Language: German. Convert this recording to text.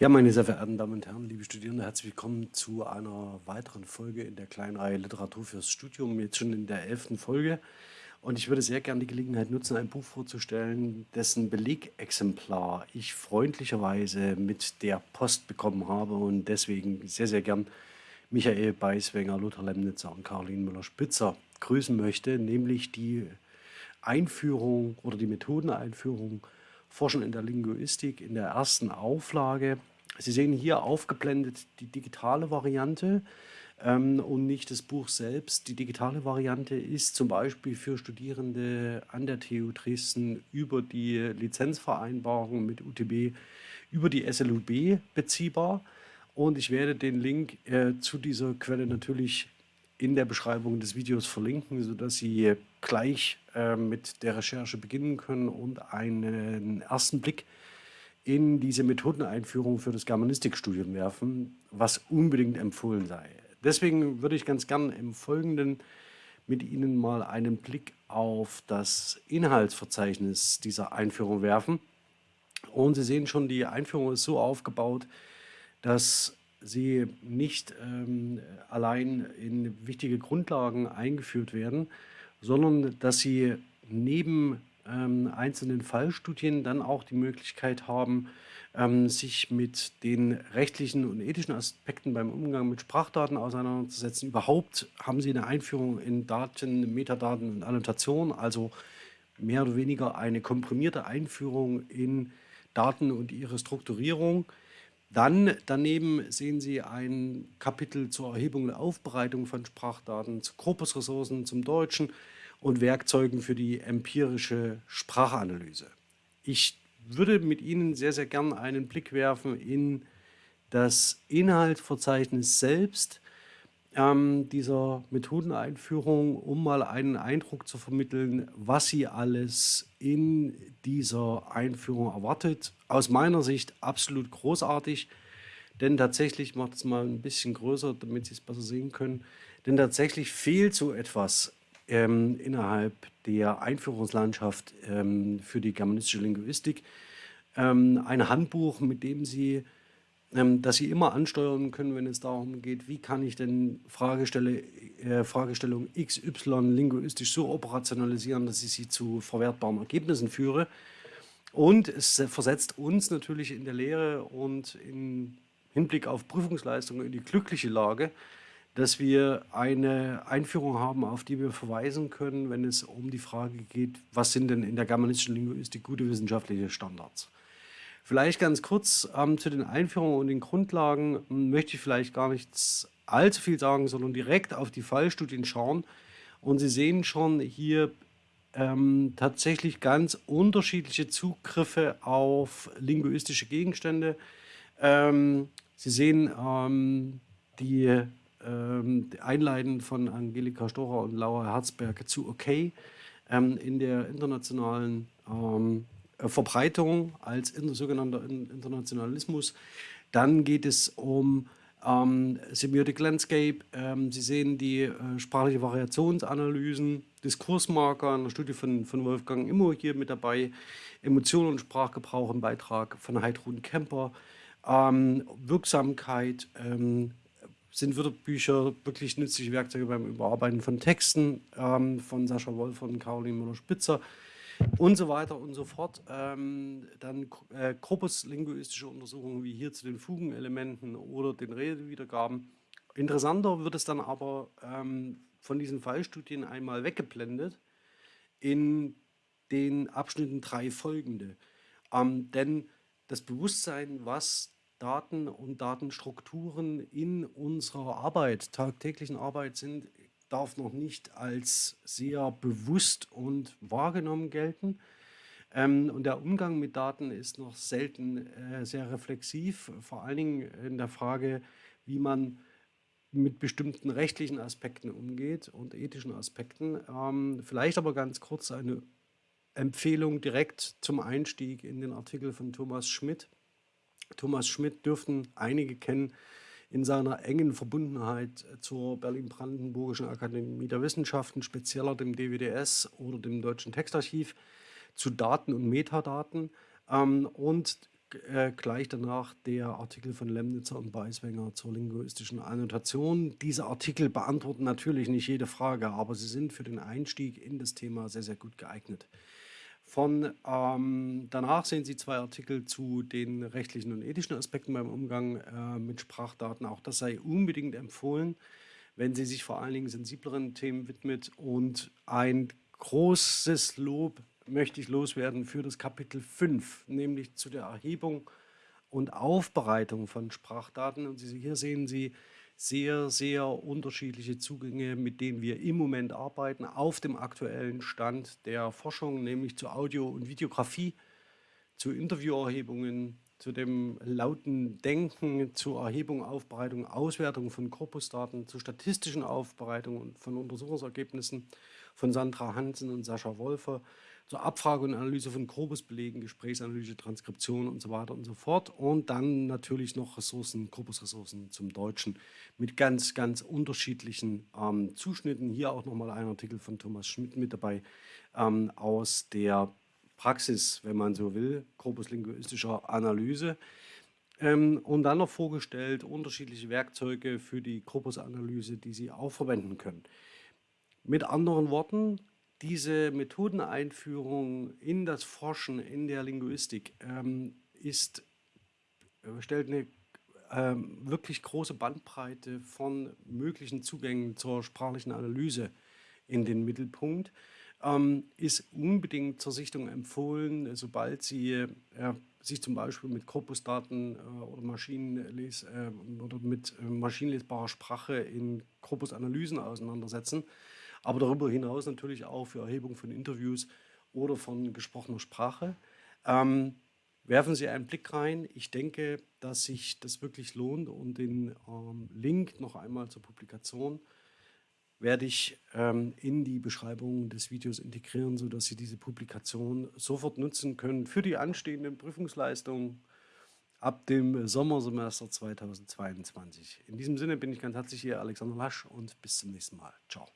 Ja, meine sehr verehrten Damen und Herren, liebe Studierende, herzlich willkommen zu einer weiteren Folge in der kleinen Reihe Literatur fürs Studium, jetzt schon in der elften Folge. Und ich würde sehr gerne die Gelegenheit nutzen, ein Buch vorzustellen, dessen Belegexemplar ich freundlicherweise mit der Post bekommen habe und deswegen sehr, sehr gern Michael Beiswenger, Lothar Lemnitzer und Caroline Müller-Spitzer grüßen möchte, nämlich die Einführung oder die Methodeneinführung Forschen in der Linguistik in der ersten Auflage. Sie sehen hier aufgeblendet die digitale Variante ähm, und nicht das Buch selbst. Die digitale Variante ist zum Beispiel für Studierende an der TU Dresden über die Lizenzvereinbarung mit UTB über die SLUB beziehbar. Und ich werde den Link äh, zu dieser Quelle natürlich in der Beschreibung des Videos verlinken, sodass Sie gleich äh, mit der Recherche beginnen können und einen ersten Blick in diese Methodeneinführung für das Germanistikstudium werfen, was unbedingt empfohlen sei. Deswegen würde ich ganz gern im Folgenden mit Ihnen mal einen Blick auf das Inhaltsverzeichnis dieser Einführung werfen. Und Sie sehen schon, die Einführung ist so aufgebaut, dass sie nicht ähm, allein in wichtige Grundlagen eingeführt werden, sondern dass sie neben ähm, einzelnen Fallstudien dann auch die Möglichkeit haben, ähm, sich mit den rechtlichen und ethischen Aspekten beim Umgang mit Sprachdaten auseinanderzusetzen. Überhaupt haben sie eine Einführung in Daten, Metadaten und Annotation, also mehr oder weniger eine komprimierte Einführung in Daten und ihre Strukturierung. Dann daneben sehen Sie ein Kapitel zur Erhebung und Aufbereitung von Sprachdaten, zu Korpusressourcen zum Deutschen und Werkzeugen für die empirische Sprachanalyse. Ich würde mit Ihnen sehr, sehr gern einen Blick werfen in das Inhaltsverzeichnis selbst ähm, dieser Methodeneinführung, um mal einen Eindruck zu vermitteln, was Sie alles in dieser Einführung erwartet. Aus meiner Sicht absolut großartig, denn tatsächlich macht es mal ein bisschen größer, damit Sie es besser sehen können. Denn tatsächlich fehlt so etwas ähm, innerhalb der Einführungslandschaft ähm, für die germanistische Linguistik. Ähm, ein Handbuch, mit dem Sie dass Sie immer ansteuern können, wenn es darum geht, wie kann ich denn Fragestelle, äh, Fragestellung XY linguistisch so operationalisieren, dass ich sie zu verwertbaren Ergebnissen führe. Und es versetzt uns natürlich in der Lehre und im Hinblick auf Prüfungsleistungen in die glückliche Lage, dass wir eine Einführung haben, auf die wir verweisen können, wenn es um die Frage geht, was sind denn in der germanistischen Linguistik gute wissenschaftliche Standards. Vielleicht ganz kurz ähm, zu den Einführungen und den Grundlagen hm, möchte ich vielleicht gar nichts allzu viel sagen, sondern direkt auf die Fallstudien schauen. Und Sie sehen schon hier ähm, tatsächlich ganz unterschiedliche Zugriffe auf linguistische Gegenstände. Ähm, Sie sehen ähm, die, ähm, Einleiten von Angelika Stocher und Laura Herzberg zu OK ähm, in der internationalen ähm, äh, Verbreitung als sogenannter Internationalismus. Dann geht es um ähm, Semiotic Landscape. Ähm, Sie sehen die äh, sprachliche Variationsanalysen, Diskursmarker, eine Studie von, von Wolfgang Immo hier mit dabei, Emotionen und Sprachgebrauch im Beitrag von Heidrun Kemper, ähm, Wirksamkeit, ähm, sind Wörterbücher wirklich nützliche Werkzeuge beim Überarbeiten von Texten? Ähm, von Sascha Wolf und Caroline Müller-Spitzer und so weiter und so fort. Ähm, dann äh, korpuslinguistische Untersuchungen wie hier zu den Fugenelementen oder den Redewiedergaben. Interessanter wird es dann aber ähm, von diesen Fallstudien einmal weggeblendet in den Abschnitten drei folgende. Ähm, denn das Bewusstsein, was Daten und Datenstrukturen in unserer Arbeit, tagtäglichen Arbeit sind, darf noch nicht als sehr bewusst und wahrgenommen gelten. Ähm, und der Umgang mit Daten ist noch selten äh, sehr reflexiv, vor allen Dingen in der Frage, wie man mit bestimmten rechtlichen Aspekten umgeht und ethischen Aspekten. Ähm, vielleicht aber ganz kurz eine Empfehlung direkt zum Einstieg in den Artikel von Thomas Schmidt. Thomas Schmidt dürften einige kennen, in seiner engen Verbundenheit zur Berlin-Brandenburgischen Akademie der Wissenschaften, spezieller dem DWDS oder dem Deutschen Textarchiv, zu Daten und Metadaten. Ähm, und äh, gleich danach der Artikel von Lemnitzer und Beiswenger zur linguistischen Annotation. Diese Artikel beantworten natürlich nicht jede Frage, aber sie sind für den Einstieg in das Thema sehr, sehr gut geeignet. Von ähm, danach sehen Sie zwei Artikel zu den rechtlichen und ethischen Aspekten beim Umgang äh, mit Sprachdaten. Auch das sei unbedingt empfohlen, wenn Sie sich vor allen Dingen sensibleren Themen widmet. Und ein großes Lob möchte ich loswerden für das Kapitel 5, nämlich zu der Erhebung und Aufbereitung von Sprachdaten. Und hier sehen Sie sehr, sehr unterschiedliche Zugänge, mit denen wir im Moment arbeiten, auf dem aktuellen Stand der Forschung, nämlich zu Audio- und Videografie, zu Interviewerhebungen, zu dem lauten Denken, zur Erhebung, Aufbereitung, Auswertung von Korpusdaten, zur statistischen Aufbereitung von Untersuchungsergebnissen von Sandra Hansen und Sascha Wolfer, zur Abfrage und Analyse von Korpusbelegen, Gesprächsanalyse, Transkription und so weiter und so fort. Und dann natürlich noch Ressourcen, Korpusressourcen zum Deutschen mit ganz, ganz unterschiedlichen ähm, Zuschnitten. Hier auch nochmal ein Artikel von Thomas Schmidt mit dabei ähm, aus der Praxis, wenn man so will, korpuslinguistischer Analyse. Ähm, und dann noch vorgestellt unterschiedliche Werkzeuge für die Korpusanalyse, die Sie auch verwenden können. Mit anderen Worten, diese Methodeneinführung in das Forschen in der Linguistik ähm, ist, äh, stellt eine ähm, wirklich große Bandbreite von möglichen Zugängen zur sprachlichen Analyse in den Mittelpunkt. Ähm, ist unbedingt zur Sichtung empfohlen, sobald Sie äh, sich zum Beispiel mit Korpusdaten äh, oder, äh, oder mit äh, maschinenlesbarer Sprache in Korpusanalysen auseinandersetzen aber darüber hinaus natürlich auch für Erhebung von Interviews oder von gesprochener Sprache. Ähm, werfen Sie einen Blick rein. Ich denke, dass sich das wirklich lohnt und den ähm, Link noch einmal zur Publikation werde ich ähm, in die Beschreibung des Videos integrieren, sodass Sie diese Publikation sofort nutzen können für die anstehenden Prüfungsleistungen ab dem Sommersemester 2022. In diesem Sinne bin ich ganz herzlich hier, Alexander Lasch, und bis zum nächsten Mal. Ciao.